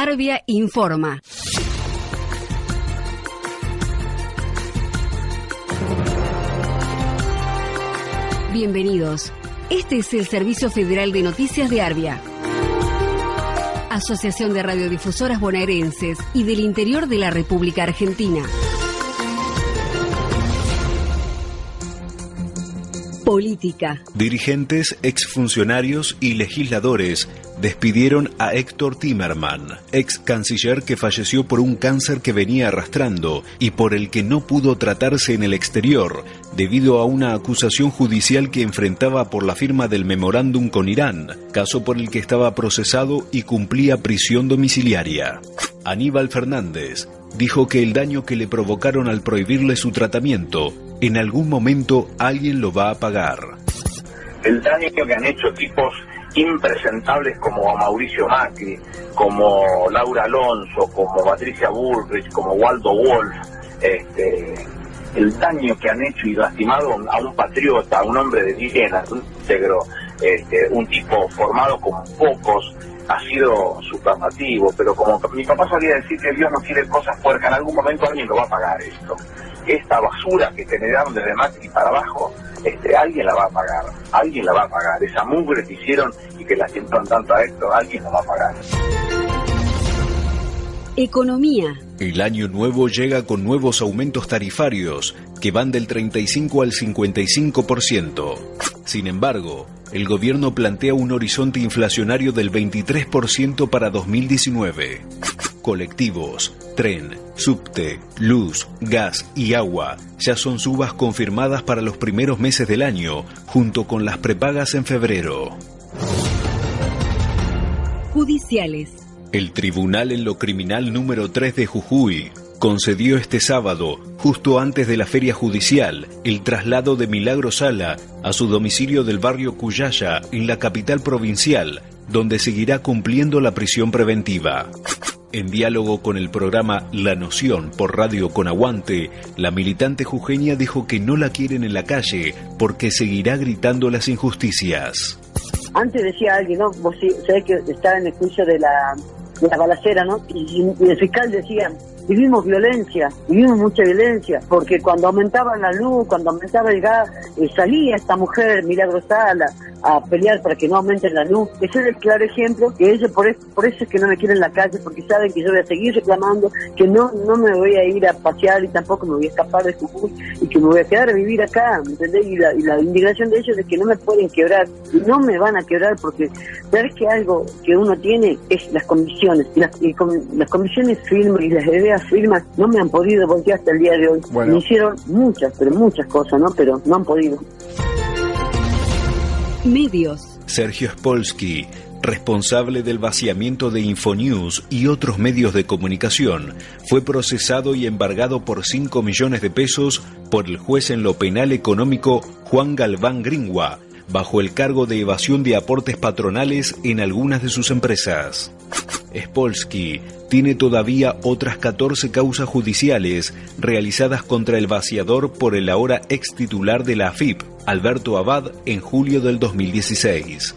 Arbia informa. Bienvenidos. Este es el Servicio Federal de Noticias de Arbia. Asociación de Radiodifusoras Bonaerenses y del Interior de la República Argentina. Política. Dirigentes, exfuncionarios y legisladores despidieron a Héctor Timerman, ex canciller que falleció por un cáncer que venía arrastrando y por el que no pudo tratarse en el exterior debido a una acusación judicial que enfrentaba por la firma del memorándum con Irán, caso por el que estaba procesado y cumplía prisión domiciliaria. Aníbal Fernández dijo que el daño que le provocaron al prohibirle su tratamiento en algún momento alguien lo va a pagar. El daño que han hecho tipos impresentables como Mauricio Macri, como Laura Alonso, como Patricia Bullrich, como Waldo Wolf, este, el daño que han hecho y lastimado a un patriota, a un hombre de bien, un íntegro, este, un tipo formado como pocos, ha sido supermativo, pero como mi papá solía decir que Dios no quiere cosas puercas, en algún momento alguien lo va a pagar esto esta basura que generaron desde Macri para abajo, este, alguien la va a pagar, alguien la va a pagar. Esa mugre que hicieron y que la sientan tanto a esto, alguien la va a pagar. Economía. El año nuevo llega con nuevos aumentos tarifarios que van del 35 al 55%. Sin embargo, el gobierno plantea un horizonte inflacionario del 23% para 2019 colectivos, tren, subte, luz, gas y agua ya son subas confirmadas para los primeros meses del año, junto con las prepagas en febrero. Judiciales. El Tribunal en lo Criminal número 3 de Jujuy concedió este sábado, justo antes de la feria judicial, el traslado de Milagro Sala a su domicilio del barrio Cuyaya, en la capital provincial, donde seguirá cumpliendo la prisión preventiva. En diálogo con el programa La Noción por Radio Con Aguante, la militante jujeña dijo que no la quieren en la calle porque seguirá gritando las injusticias. Antes decía alguien, ¿no? Vos sabés que está en el juicio de la, de la balacera, ¿no? Y, el fiscal decía, vivimos violencia, vivimos mucha violencia, porque cuando aumentaba la luz, cuando aumentaba el gas, eh, salía esta mujer milagrosala a pelear para que no aumente la luz. Ese es el claro ejemplo que ellos por eso, por eso es que no me quieren en la calle, porque saben que yo voy a seguir reclamando, que no, no me voy a ir a pasear y tampoco me voy a escapar de Jujuy y que me voy a quedar a vivir acá, ¿me entendés? Y la, y la indignación de ellos es que no me pueden quebrar, y no me van a quebrar porque sabes que algo que uno tiene es las condiciones, y las, y las condiciones firmes y las ideas firmas no me han podido voltear hasta el día de hoy. Me hicieron muchas, pero muchas cosas, ¿no? Pero no han podido. Medios. Sergio Spolsky, responsable del vaciamiento de Infonews y otros medios de comunicación, fue procesado y embargado por 5 millones de pesos por el juez en lo penal económico Juan Galván Gringua, bajo el cargo de evasión de aportes patronales en algunas de sus empresas. Spolsky tiene todavía otras 14 causas judiciales realizadas contra el vaciador por el ahora ex titular de la AFIP, Alberto Abad, en julio del 2016.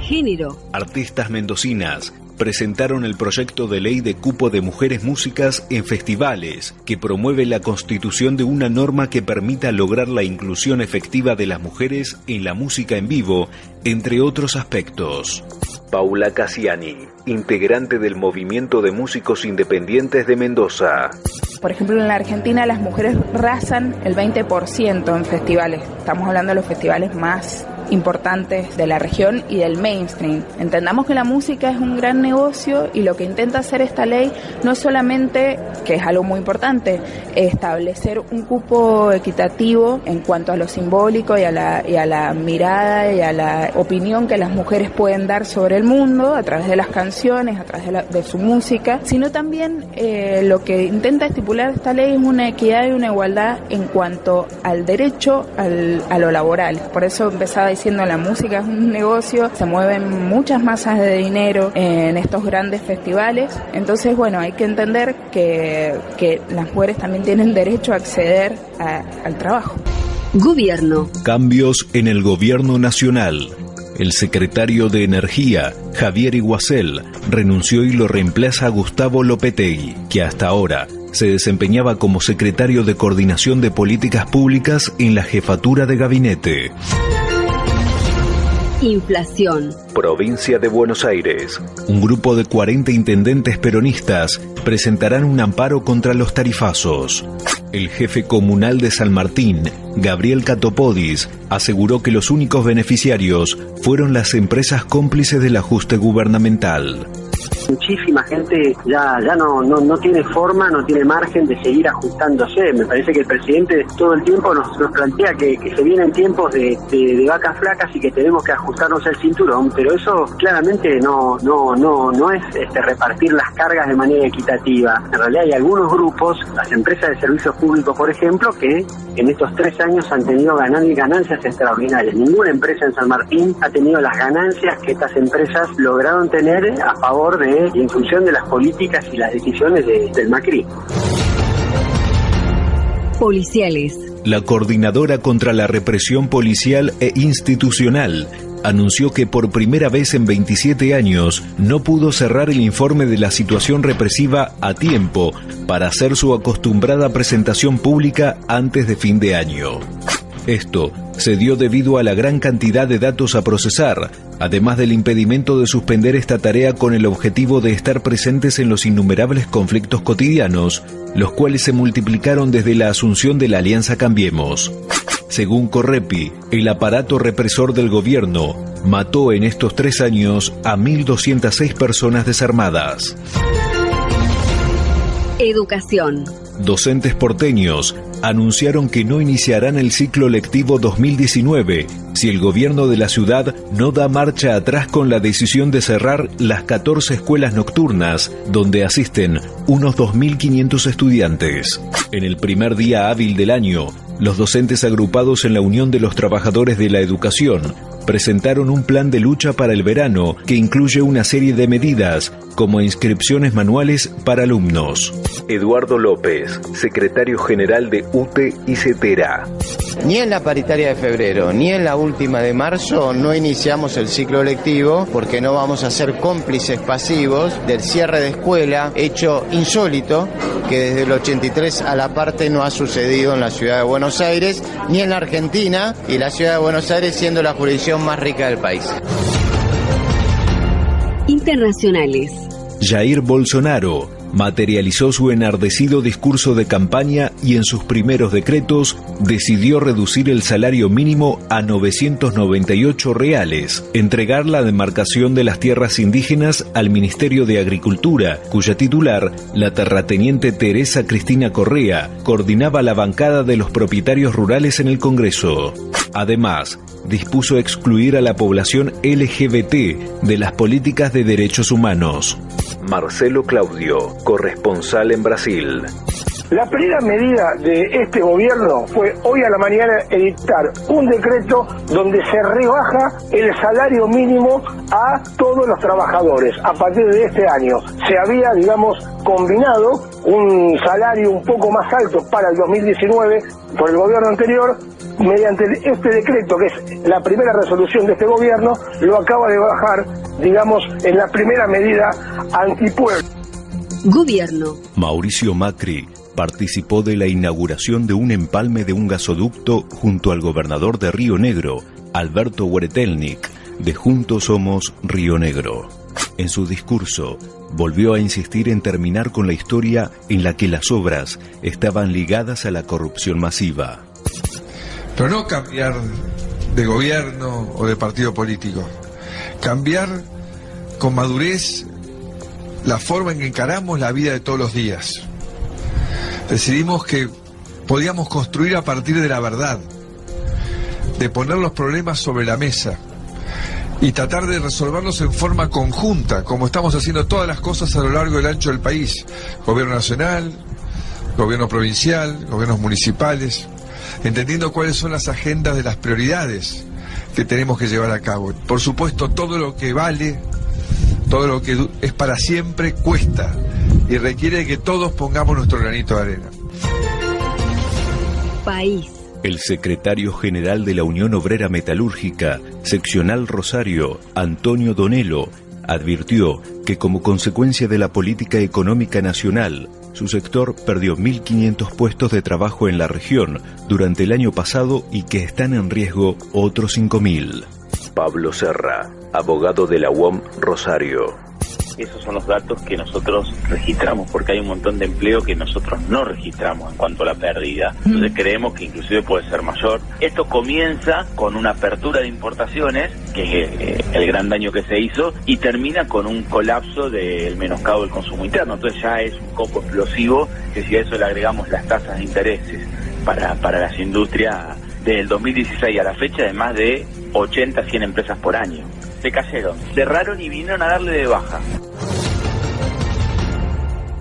Género. Artistas mendocinas presentaron el proyecto de ley de cupo de mujeres músicas en festivales, que promueve la constitución de una norma que permita lograr la inclusión efectiva de las mujeres en la música en vivo, entre otros aspectos. Paula Cassiani, integrante del Movimiento de Músicos Independientes de Mendoza. Por ejemplo, en la Argentina las mujeres rasan el 20% en festivales. Estamos hablando de los festivales más importantes de la región y del mainstream. Entendamos que la música es un gran negocio y lo que intenta hacer esta ley no es solamente, que es algo muy importante, establecer un cupo equitativo en cuanto a lo simbólico y a la, y a la mirada y a la opinión que las mujeres pueden dar sobre el mundo a través de las canciones, a través de, su música, sino también eh, lo que intenta estipular esta ley es una equidad y una igualdad en cuanto al derecho al, a lo laboral. Por eso empezaba diciendo, la música es un negocio, se mueven muchas masas de dinero en estos grandes festivales. Entonces, bueno, hay que entender que, que las mujeres también tienen derecho a acceder al trabajo. Gobierno. Cambios en el gobierno nacional. El secretario de Energía, Javier Iguacel, renunció y lo reemplaza Gustavo Lopetegui, que hasta ahora se desempeñaba como secretario de Coordinación de Políticas Públicas en la jefatura de gabinete. Inflación. Provincia de Buenos Aires. Un grupo de 40 intendentes peronistas presentarán un amparo contra los tarifazos. El jefe comunal de San Martín, Gabriel Catopodis, aseguró que los únicos beneficiarios fueron las empresas cómplices del ajuste gubernamental muchísima gente ya ya no, no, no tiene forma, no tiene margen de seguir ajustándose. Me parece que el presidente todo el tiempo nos, nos plantea que, se vienen tiempos de, de, vacas flacas y que tenemos que ajustarnos el cinturón, pero eso claramente no, no, no, no es este, repartir las cargas de manera equitativa. En realidad hay algunos grupos, las empresas de servicios públicos, por ejemplo, que en estos tres años han tenido ganancias extraordinarias. Ninguna empresa en San Martín ha tenido las ganancias que estas empresas lograron tener a favor de en función de las políticas y las decisiones del Macri. Policiales. La coordinadora contra la represión policial e institucional anunció que por primera vez en 27 años no pudo cerrar el informe de la situación represiva a tiempo para hacer su acostumbrada presentación pública antes de fin de año. Esto se dio debido a la gran cantidad de datos a procesar, además del impedimento de suspender esta tarea con el objetivo de estar presentes en los innumerables conflictos cotidianos, los cuales se multiplicaron desde la asunción de la Alianza Cambiemos. Según Correpi, el aparato represor del gobierno mató en estos tres años a 1.206 personas desarmadas. Educación. Docentes porteños anunciaron que no iniciarán el ciclo lectivo 2019 si el gobierno de la ciudad no da marcha atrás con la decisión de cerrar las 14 escuelas nocturnas donde asisten unos 2.500 estudiantes. En el primer día hábil del año, los docentes agrupados en la Unión de los Trabajadores de la Educación presentaron un plan de lucha para el verano que incluye una serie de medidas como inscripciones manuales para alumnos. Eduardo López, secretario general de UTE y CETERA. Ni en la paritaria de febrero ni en la última de marzo no iniciamos el ciclo lectivo porque no vamos a ser cómplices pasivos del cierre de escuela, hecho insólito que desde el 83 a la parte no ha sucedido en la ciudad de Buenos Aires ni en la Argentina y la ciudad de Buenos Aires siendo la jurisdicción más rica del país. Internacionales. Jair Bolsonaro materializó su enardecido discurso de campaña y en sus primeros decretos decidió reducir el salario mínimo a 998 reales, entregar la demarcación de las tierras indígenas al Ministerio de Agricultura, cuya titular, la terrateniente Teresa Cristina Correa, coordinaba la bancada de los propietarios rurales en el Congreso. Además, dispuso excluir a la población LGBT de las políticas de derechos humanos. Marcelo Claudio, corresponsal en Brasil. La primera medida de este gobierno fue hoy a la mañana editar un decreto donde se rebaja el salario mínimo a todos los trabajadores a partir de este año. Se había, digamos, combinado un salario un poco más alto para el 2019 por el gobierno anterior mediante este decreto, que es la primera resolución de este gobierno, lo acaba de bajar, digamos, en la primera medida antipueblo. Gobierno. Mauricio Macri participó de la inauguración de un empalme de un gasoducto junto al gobernador de Río Negro, Alberto Hueretelnik, de Juntos Somos Río Negro. En su discurso, volvió a insistir en terminar con la historia en la que las obras estaban ligadas a la corrupción masiva. Pero no cambiar de gobierno o de partido político. Cambiar con madurez la forma en que encaramos la vida de todos los días. Decidimos que podíamos construir a partir de la verdad, de poner los problemas sobre la mesa y tratar de resolverlos en forma conjunta, como estamos haciendo todas las cosas a lo largo del ancho del país. Gobierno nacional, gobierno provincial, gobiernos municipales entendiendo cuáles son las agendas de las prioridades que tenemos que llevar a cabo. Por supuesto, todo lo que vale, todo lo que es para siempre, cuesta y requiere que todos pongamos nuestro granito de arena. País. El secretario general de la Unión Obrera Metalúrgica, seccional Rosario, Antonio Donelo, advirtió que como consecuencia de la política económica nacional, su sector perdió 1.500 puestos de trabajo en la región durante el año pasado y que están en riesgo otros 5.000. Pablo Serra, abogado de la UOM Rosario esos son los datos que nosotros registramos, porque hay un montón de empleo que nosotros no registramos en cuanto a la pérdida. Entonces creemos que inclusive puede ser mayor. Esto comienza con una apertura de importaciones, que es eh, el gran daño que se hizo, y termina con un colapso del menoscabo del consumo interno. Entonces ya es un copo explosivo que si a eso le agregamos las tasas de intereses para, para las industrias del 2016 a la fecha de más de 80, 100 empresas por año se cayeron, cerraron y vinieron a darle de baja.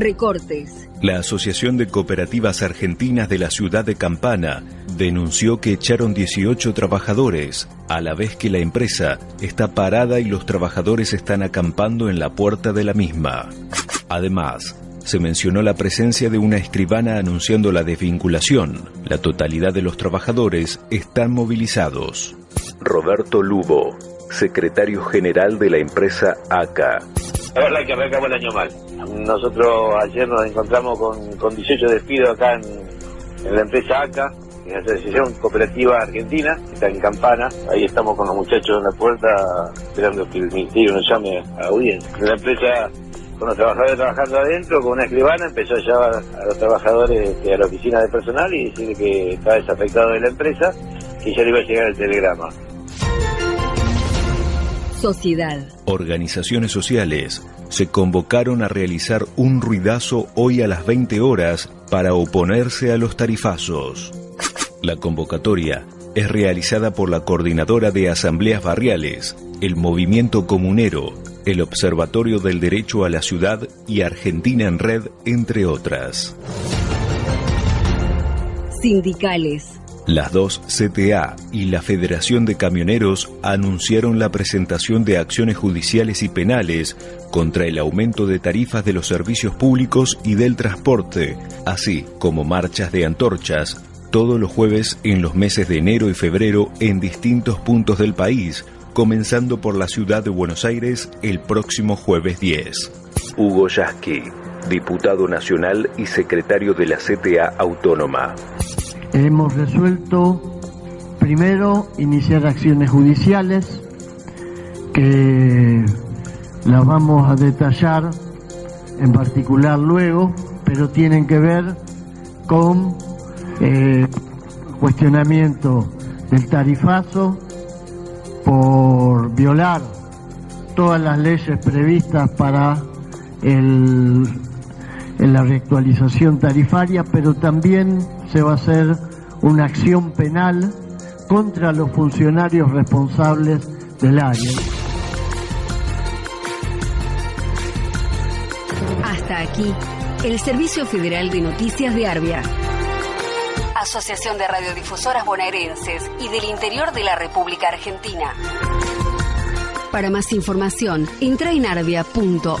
Recortes. La Asociación de Cooperativas Argentinas de la ciudad de Campana denunció que echaron 18 trabajadores, a la vez que la empresa está parada y los trabajadores están acampando en la puerta de la misma. Además, se mencionó la presencia de una escribana anunciando la desvinculación. La totalidad de los trabajadores están movilizados. Roberto Lubo, secretario general de la empresa ACA. La verdad que arrancamos el año mal. Nosotros ayer nos encontramos con, con 18 despidos acá en, la empresa ACA, en la Asociación Cooperativa Argentina, que está en Campana. Ahí estamos con los muchachos en la puerta esperando que el ministerio nos llame a audiencia. La empresa con los trabajadores trabajando adentro, con una escribana, empezó a llevar a los trabajadores este, a la oficina de personal y decirle que estaba desafectado de la empresa, que ya le iba a llegar el telegrama. Sociedad. Organizaciones sociales se convocaron a realizar un ruidazo hoy a las 20 horas para oponerse a los tarifazos. La convocatoria es realizada por la Coordinadora de Asambleas Barriales, el Movimiento Comunero, el Observatorio del Derecho a la Ciudad y Argentina en Red, entre otras. Sindicales. Las dos CTA y la Federación de Camioneros anunciaron la presentación de acciones judiciales y penales contra el aumento de tarifas de los servicios públicos y del transporte, así como marchas de antorchas todos los jueves en los meses de enero y febrero en distintos puntos del país, comenzando por la ciudad de Buenos Aires el próximo jueves 10. Hugo Yasky, diputado nacional y secretario de la CTA Autónoma hemos resuelto primero iniciar acciones judiciales que las vamos a detallar en particular luego, pero tienen que ver con eh, cuestionamiento del tarifazo por violar todas las leyes previstas para el, la reactualización tarifaria, pero también se va a hacer una acción penal contra los funcionarios responsables del área. Hasta aquí, el Servicio Federal de Noticias de Arbia. Asociación de Radiodifusoras Bonaerenses y del Interior de la República Argentina. Para más información, entra en arbia.org.ar.